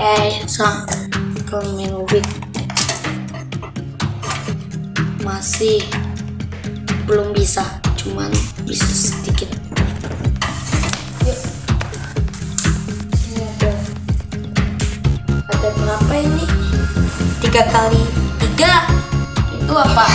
eh sang kalau main ubik masih belum bisa cuman bisa sedikit. Ini ada ada berapa ini? Tiga kali tiga? Itu apa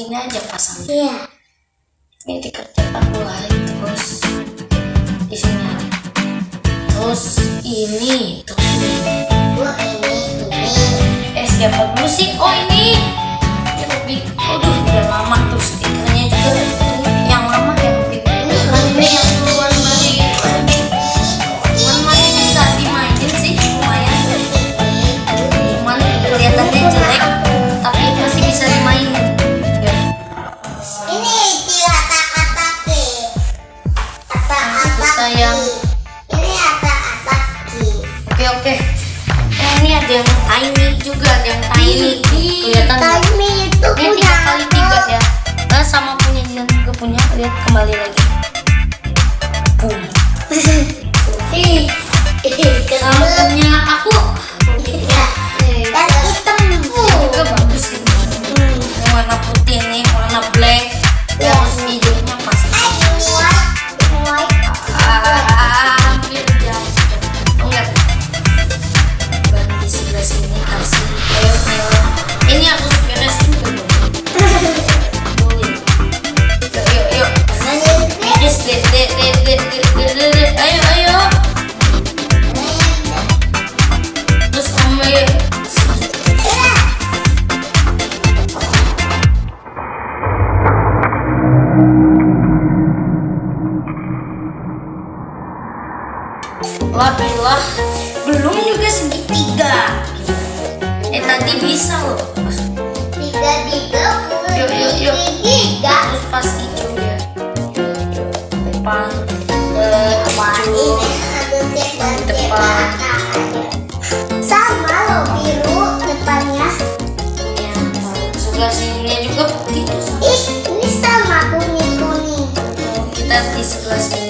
segini aja pasang iya. ini dikerjakan mulai terus di sini ada. terus ini terus ini Gua ini, ini. eh siapa dulu sih oh ini Oke oke. Eh, ini ada yang tiny juga, ada yang tiny. Kelihatan? Tiny itu Ini punya tiga kali tiga ya. Nah, sama punya Jidan juga punya. Lihat kembali lagi. Boom. Ih, sama punya guys dip, dip, dip, dip, dip, dip, dip, ayo ayo terus sama ya Wabilah belum juga segitiga. Eh nanti bisa loh. Tiga tiga yuk yuk. yuk terus pas Tiga Depan. Sama loh biru depannya. Ya, sebelah sininya juga begitu. Ih, ini sama kuning kuning. Kita di sebelah sini.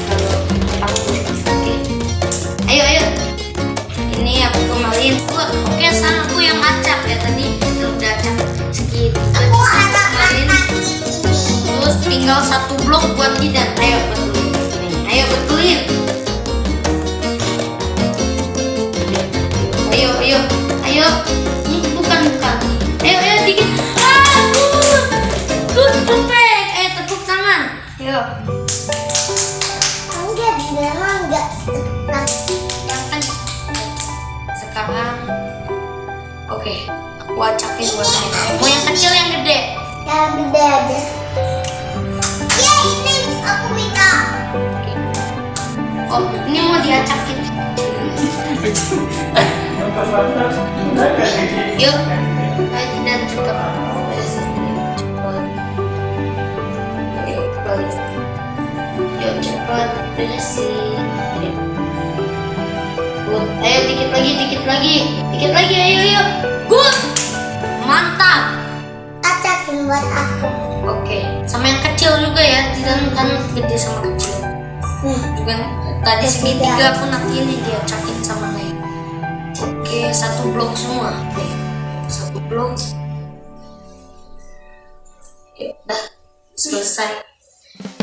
tinggal satu blok buat Jidan. Ayo betulin. Ayo betulin. Ayo, ayo, ayo. Ini bukan bukan. Ayo, ayo dikit. Ah, good, perfect. Ayo tepuk tangan. Ayo. Enggak, memang enggak. Sekarang, oke. Aku acakin buat Ayo. Mau yang kecil yang gede? Yang gede aja. Oh, ini mau diacakin. Yuk, ayo dan cepat. Yuk. Yuk, cepat. Yuk. Good. Ayo dikit lagi, dikit lagi. Dikit lagi, ayo, ayo. Good. Mantap. Acakin buat aku. Oke, sama yang kecil juga ya. Tidak kan gede sama kecil. Nih, juga tadi segitiga pun dia cakin sama Nay oke satu blok semua. Satu blok ya udah selesai.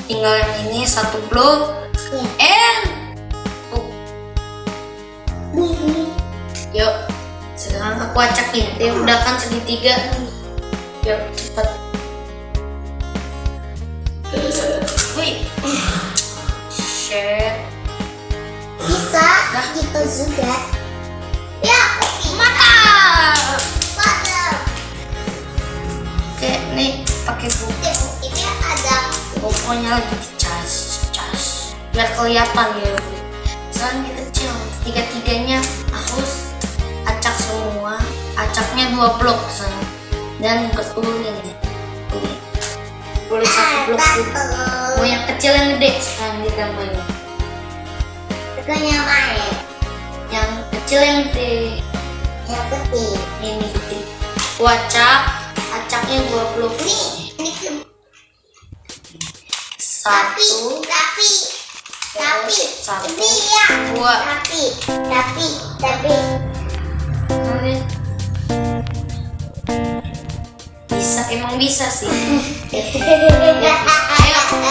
Tinggal yang ini satu blok ya. and oh, Nih, yuk sekarang aku acakin dia udah kan segitiga. Yuk cepet. Wih, share bisa gitu juga. Ya, mantap mantap. Oke, nih pakai buku. Ini ada Pokoknya lagi dicas, cas. Biar kelihatan ya. Sekarang dia kecil. Tiga-tiganya harus acak semua. Acaknya dua blok sen. Dan. Boleh. Boleh satu blok dulu. Mau yang kecil yang gede sekarang ditambahin. Bukannya main. Yang kecil yang gede. Yang putih. Ini gede. Wacak, acaknya dua blok. Nih, ini ke tapi, Satu, tapi, tapi, Satu, ini ya. dua. Tapi, tapi, tapi. Bisa emang bisa sih ayo ayo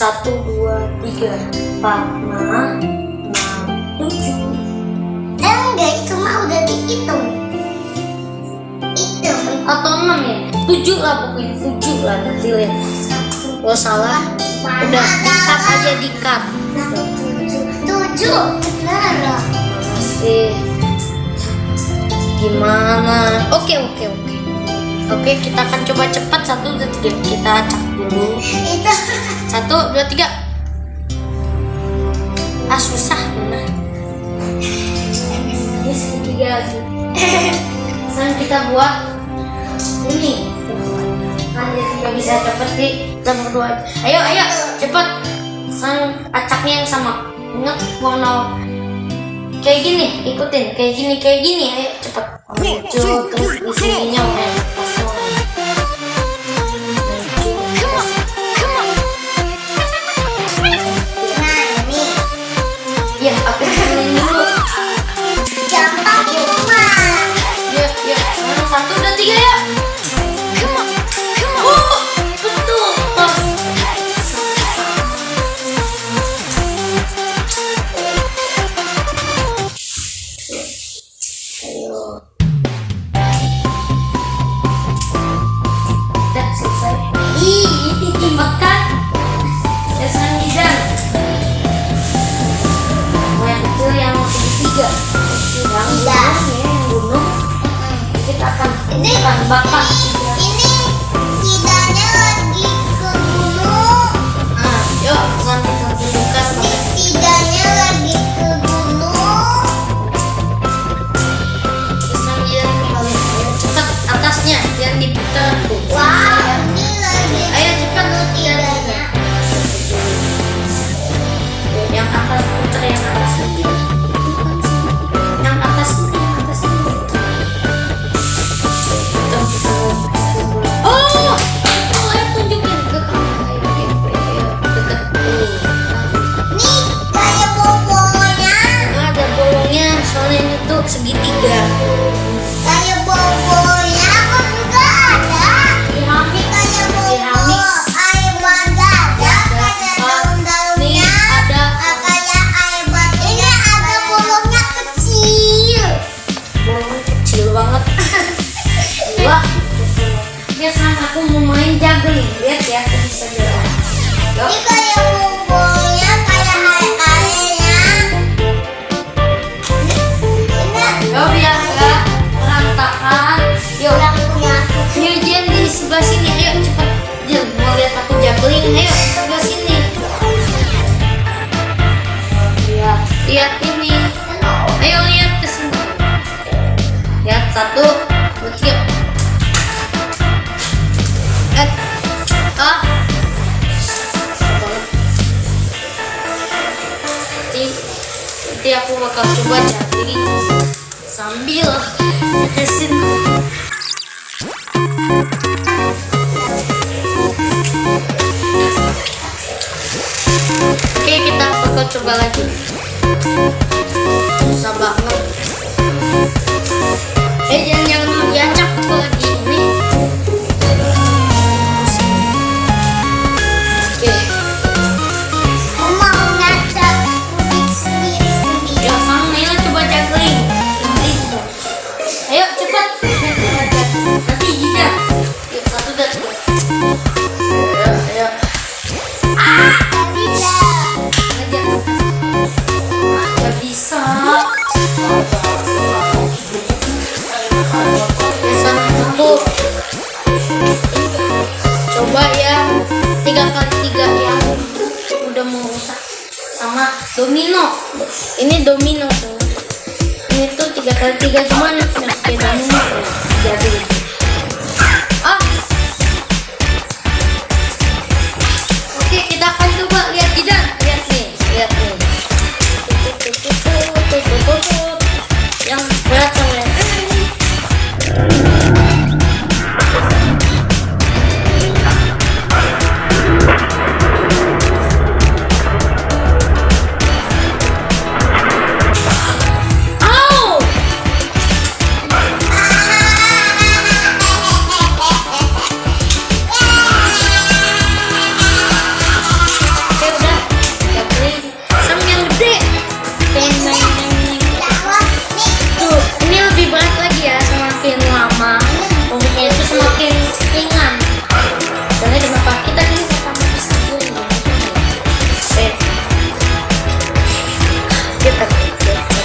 satu, dua, tiga, empat, lima, enam, tujuh. Eh, enggak, itu mah udah dihitung. Itu. Atau enam ya? Tujuh lah pokoknya tujuh lah nanti lihat. Kalau salah, udah di cut aja di cut. Satu, tujuh. Tujuh. Benar. Masih gimana? Oke oke oke. Oke kita akan coba cepat satu dua tiga kita acak dulu. Itu. Satu dua tiga. Ah susah benar. Ini segitiga lagi. Sekarang kita buat ini. Kan dia tidak bisa cepet di kita berdua. Ayo ayo cepet. Sekarang acaknya yang sama. Ingat warna kayak gini ikutin kayak gini kayak gini ayo cepet muncul terus di sininya Hello. bakal coba cari sambil ngesin. Oke kita bakal coba lagi. Susah banget. Eh jangan jangan ya. because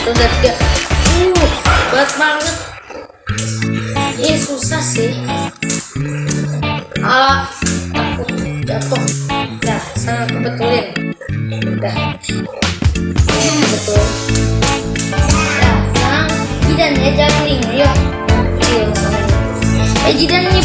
Tunda tiga. Uh, berat banget. Ini susah sih. Alah, aku jatuh. Nah, sana aku betulin. Udah. hmm, betul. Nah, sekarang Jidan ya juggling. Yuk. Iya, eh Jidan ini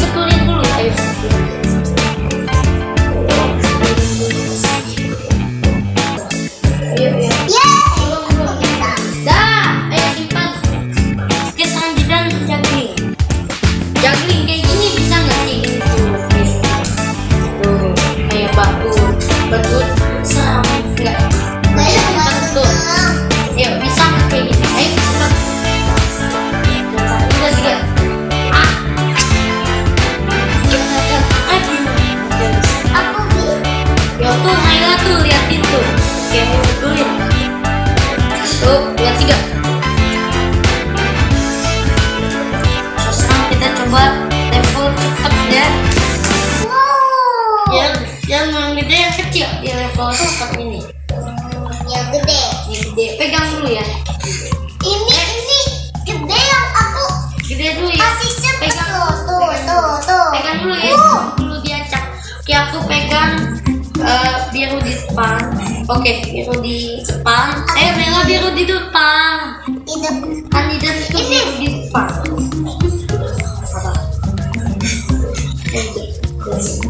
depan. Oke, biru di depan. Eh, merah biru di depan. Hidup. Kandidat itu biru di depan.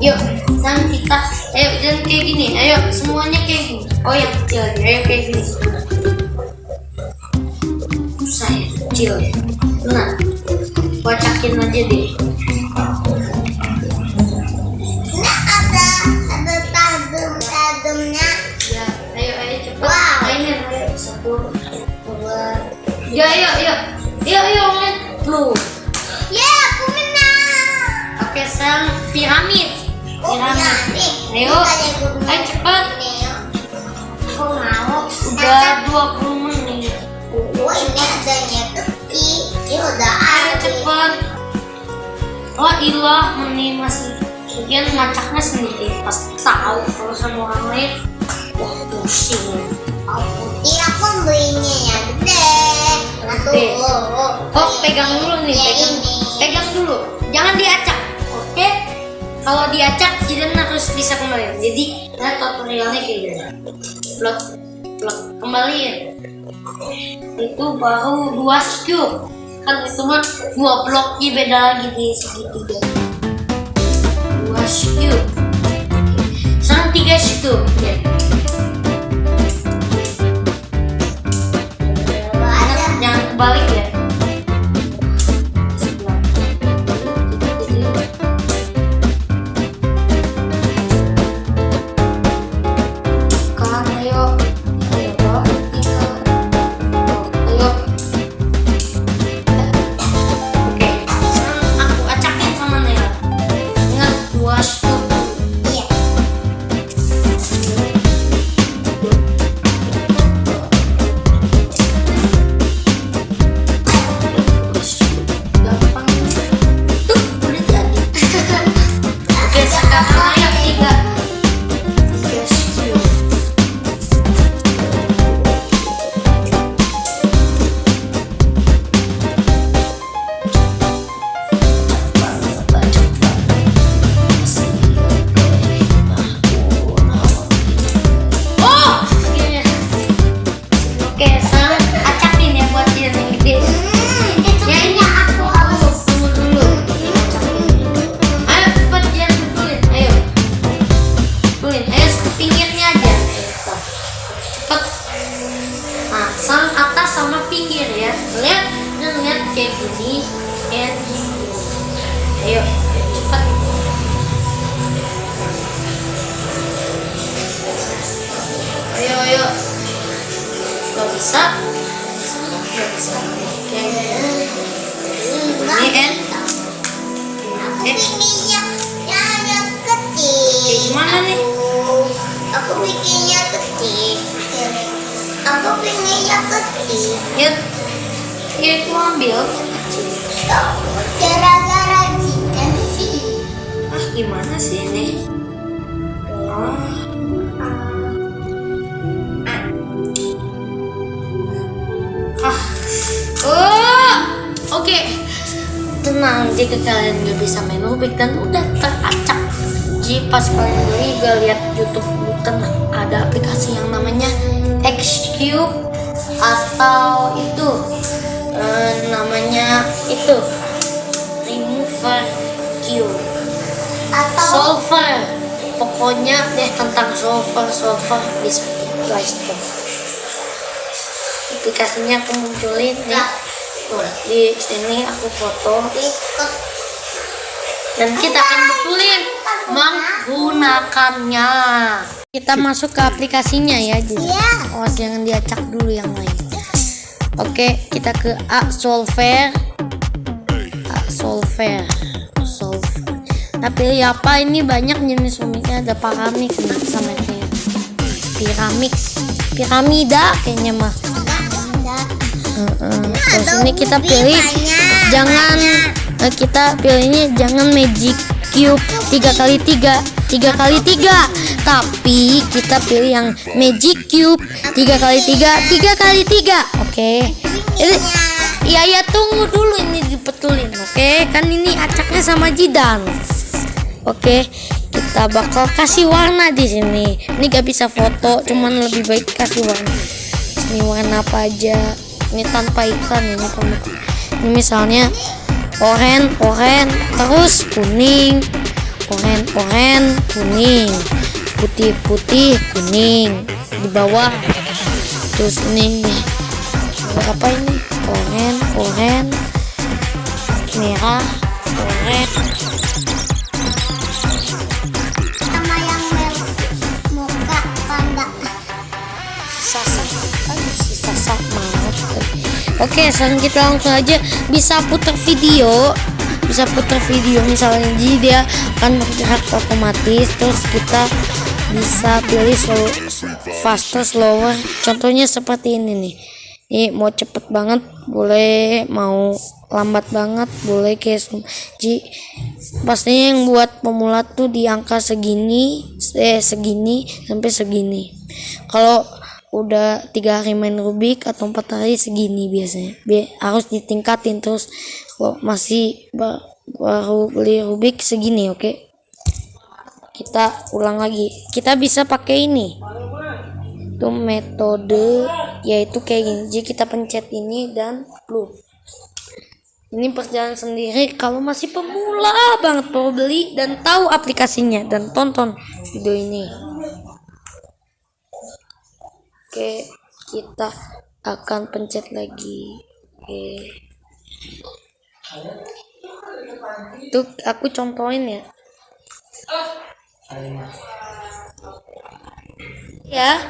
Yuk, sekarang kita, ayo jangan kayak gini, ayo semuanya kayak gini. Oh yang kecil aja, ayo kayak gini. Saya kecil. Nah, kocakin aja deh. Ya, ayo ayo, ayo ayo main blue. Ya, aku menang. Oke, sekarang piramid. Oh, Piramid. ya, nih. Ayo, ayo cepat. Nih, yuk. Aku mau. Udah 20 menit. Oh, ini adanya keki. Ini udah Ayo cepat. Oh ilah, ini masih Bagian macaknya sendiri pasti tahu kalau sama orang lain wah pusing Iya, aku belinya yang gede. Gede. Oh, pegang dulu nih Ya, pegang. pegang dulu. Jangan diacak oke? Kalau diacak Jidan harus bisa kembali. Jadi nah tutorialnya kayak gini. Blok blok. Kembaliin. Itu baru dua scoop. Kan itu mah dua blok Ih, beda lagi di segitiga. Dua scoop. Sekarang tiga scoop ya kebalik ya atas sama pinggir ya. Lihat, lihat kayak gini. And. Ayo, cepat. Ayo, ayo. Gak bisa. Gak bisa. Oke. Ini Eh. yang kecil. Gimana nih? Aku kecil. Ya, ya itu ambil. Gara-gara kita sih. Ah, gimana sih ini? Wah. Ah. Oh. Oke. Tenang, jika kalian gak bisa main Rubik dan udah teracak Jadi pas kalian beli gak lihat YouTube bukan ada aplikasi yang namanya Xcube atau itu eh, namanya itu Remover Cube. Atau solver. Pokoknya deh tentang solver solver bisa di Play Store. Aplikasinya aku munculin nih Tuh, di sini aku foto. Dan kita akan betulin menggunakannya kita masuk ke aplikasinya ya jadi Iya. awas jangan diacak dulu yang lain. Oke kita ke A solver. A solver. Solver. Nah pilih apa? Ini banyak jenis uniknya. Ada paramix nih sama kayak piramix piramida kayaknya mah enggak Heeh. terus ini kita pilih jangan eh, kita pilihnya jangan magic cube tiga kali tiga tiga kali tiga. Tapi kita pilih yang magic cube. Tiga kali tiga tiga kali tiga. Oke. Ini iya ya tunggu dulu ini dipetulin oke? Kan ini acaknya sama jidan. Oke kita kita bakal kasih warna di sini. Ini gak bisa foto cuman lebih baik kasih warna. Ini warna apa aja? Ini tanpa iklan ini pembuka ini misalnya oren oren terus kuning oren oren kuning. Putih putih kuning. Di bawah terus ini. Apa ini? Oren oren. Merah oren. Sama yang muka panda. Sasa aduh si Sasa banget. Oke sekarang kita langsung aja bisa putar video bisa putar video misalnya. Jadi dia akan bergerak otomatis terus kita bisa pilih slow, faster slower. Contohnya seperti ini nih. Ini mau cepet banget boleh mau lambat banget boleh kayak jadi pastinya yang buat pemula tuh di angka segini eh segini sampai segini. Kalau udah tiga hari main Rubik atau empat hari segini biasanya. Bi- harus ditingkatin terus kalau masih ba- baru beli Rubik segini oke? Kita ulang lagi. Kita bisa pakai ini. Itu metode yaitu kayak gini. Jadi kita pencet ini dan loop ini berjalan sendiri. Kalau masih pemula banget baru beli dan tahu aplikasinya dan tonton video ini. Oke kita akan pencet lagi. Oke itu aku contohin ya. Ya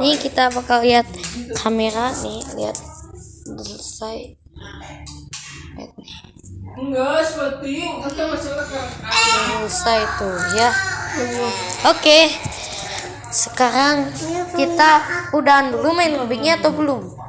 nih kita bakal lihat kamera nih lihat udah selesai. Lihat nih. Enggak, selesai tuh ya. Oke. Sekarang kita udahan dulu main Rubiknya atau belum